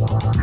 Blah.